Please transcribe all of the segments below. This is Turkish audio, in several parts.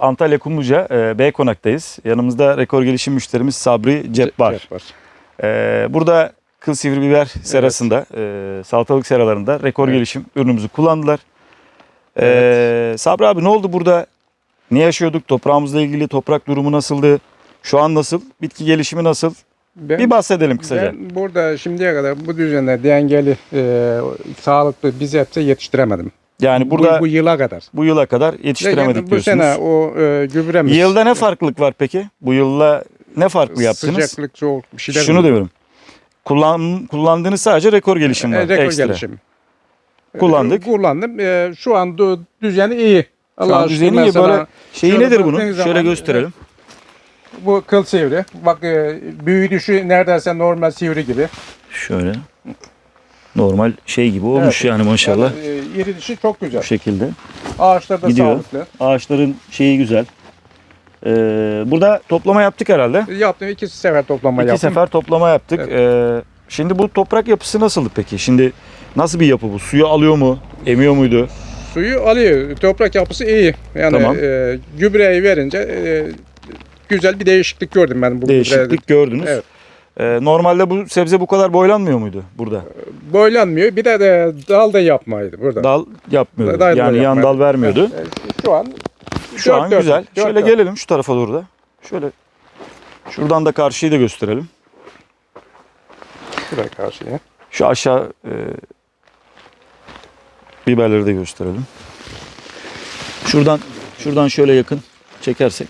Antalya Kumluca e, B konaktayız. Yanımızda rekor gelişim müşterimiz Sabri Cebbar. Cebbar. E, burada kıl sivri biber serasında, e, salatalık seralarında rekor Evet. gelişim ürünümüzü kullandılar. E, Sabri abi ne oldu burada? Ne yaşıyorduk? Toprağımızla ilgili toprak durumu nasıldı? Şu an nasıl? Bitki gelişimi nasıl? Ben, Bir bahsedelim kısaca. ben burada şimdiye kadar bu düzende dengeli, e, sağlıklı biz hepsi yetiştiremedim. Yani burada bu, bu yıla kadar. bu yıla kadar yetiştiremedik bu diyorsunuz. sene o e, gübremiz. Yılda ne farklılık var peki? Bu yılla ne farklı yaptınız? Sıcaklık, soğuk bir şeyler. Şunu diyorum. Kullan, kullandığınız sadece rekor gelişim var. E, rekor ekstra. gelişim. E, Kullandık. Kullandım. E, şu an du- düzeni iyi. Allah'a düzeni iyi. Böyle şeyi nedir bunun? Şöyle zaman, gösterelim. Bu kıl sivri. Bak e, büyüdüşü neredeyse normal sivri gibi. Şöyle. Normal şey gibi olmuş yani maşallah. Yani, e, iri dişi çok güzel. Bu şekilde. Ağaçlar da Gidiyor. sağlıklı. Ağaçların şeyi güzel. Ee, burada toplama yaptık herhalde. Yaptım iki sefer toplama İki yaptım. sefer toplama yaptık. Ee, şimdi bu toprak yapısı nasıldı peki? Şimdi nasıl bir yapı bu? Suyu alıyor mu? Emiyor muydu? Suyu alıyor. Toprak yapısı iyi. Yani Tamam. e, gübreyi verince e, güzel bir değişiklik gördüm ben bu Değişiklik gübrede. gördünüz. Evet. Ee, normalde bu sebze bu kadar boylanmıyor muydu burada? Boylanmıyor. Bir de, de dal da yapmaydı burada. Dal yapmıyordu. Dal da yani yan dal vermiyordu. Şu an Şu dört an dört, güzel. dört Şöyle dört. gelelim şu tarafa doğru da. Şöyle şuradan da karşıyı da gösterelim. Şuraya karşıya. Şu aşağı e, biberleri de gösterelim. Şuradan şuradan şöyle yakın çekersek.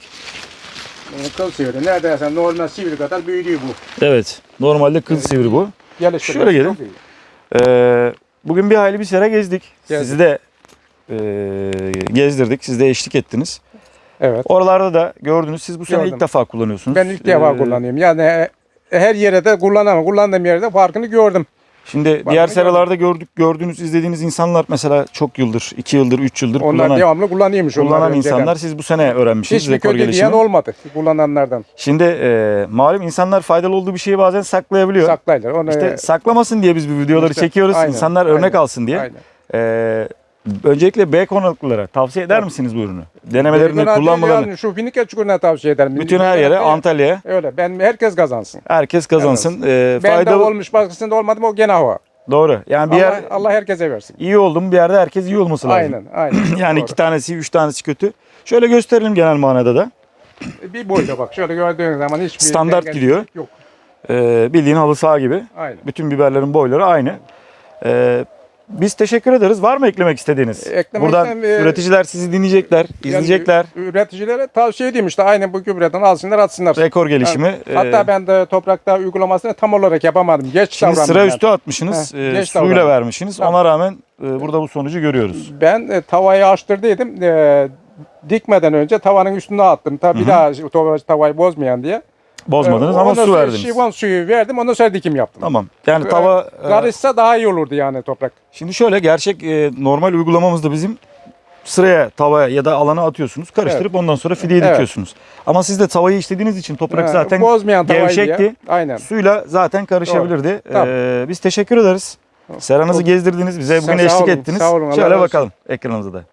Kıl sivri. Neredeyse normal sivri kadar büyüdüğü bu. Evet. Normalde kıl sivri bu. Geliştirmesi Şöyle gelin. çok iyi. Ee, bugün bir hayli bir sera gezdik. Gezdik. Sizi de e, gezdirdik. Siz de eşlik ettiniz. Evet. Oralarda da gördünüz. Siz bu sene Gördüm. ilk defa kullanıyorsunuz. Ben ilk defa Ee, kullanıyorum. Yani e, her yere de kullanamam. Kullandığım yerde farkını gördüm. Şimdi Var diğer mı? seralarda gördük, gördüğünüz, izlediğiniz insanlar mesela çok yıldır, iki yıldır, üç yıldır Onlar kullanan, devamlı kullanıyormuş. kullanan önceden. insanlar. Siz bu sene öğrenmişsiniz Hiçbir rekor gelişimi. diyen olmadı kullananlardan. Şimdi e, malum insanlar faydalı olduğu bir şeyi bazen saklayabiliyor. Saklaylar. Onu, İşte saklamasın diye biz bu videoları İşte, çekiyoruz. aynen, İnsanlar örnek aynen, alsın diye. aynen. E, öncelikle B konaklılara tavsiye eder misiniz bu ürünü? Denemelerini, değil kullanmalarını. yani şu Finike çukuruna tavsiye ederim. Bütün her yere, Antalya'ya Öyle. Ben herkes kazansın. herkes kazansın. E, Ben de faydalı olmuş başkasında olmadı mı o gene hava. doğru. Yani bir Allah, yer Allah herkese versin. iyi oldum bir yerde herkes iyi olması lazım. Aynen, aynen. yani Doğru. iki tanesi, üç tanesi kötü. Şöyle gösterelim genel manada da. Bir boyda bak. Şöyle gördüğün zaman hiçbir Standart gidiyor. Yok. E, bildiğin halı saha gibi. Aynen. Bütün biberlerin boyları aynı. E, biz teşekkür ederiz. Var mı eklemek istediğiniz? Eklemek Buradan istem- e, üreticiler sizi dinleyecekler, izleyecekler. Yani üreticilere tavsiye edeyim işte aynı bu gübreden alsınlar atsınlar. Rekor gelişimi. Yani Hatta e, ben de toprakta uygulamasını tam olarak yapamadım. Geç Şimdi davrandım sıra ben. üstü atmışsınız, Heh, e, suyla davrandım. vermişsiniz. Tamam. Ona rağmen e, burada bu sonucu görüyoruz. Ben e, tavayı açtırdıydım. E, dikmeden önce tavanın üstüne attım. Tabii bir daha tava- tavayı bozmayan diye. Bozmadınız E, ama ondan su sonra verdiniz. Şivan suyu verdim. Ondan sonra dikim yaptım. Tamam. Yani E, tava e, Karışsa daha iyi olurdu yani toprak. şimdi şöyle gerçek e, normal uygulamamızda bizim sıraya, tavaya ya da alana atıyorsunuz. Karıştırıp ondan sonra fideyi Evet. dikiyorsunuz. Ama siz de tavayı işlediğiniz için toprak E, zaten bozmayan tavayı gevşekti. diye. Aynen. Suyla zaten karışabilirdi. Tamam. E, biz teşekkür ederiz. Seranızı gezdirdiniz, bize bugün Sağ eşlik olun, ettiniz. sağ olun, Allah Şöyle razı olsun. bakalım ekranımıza da.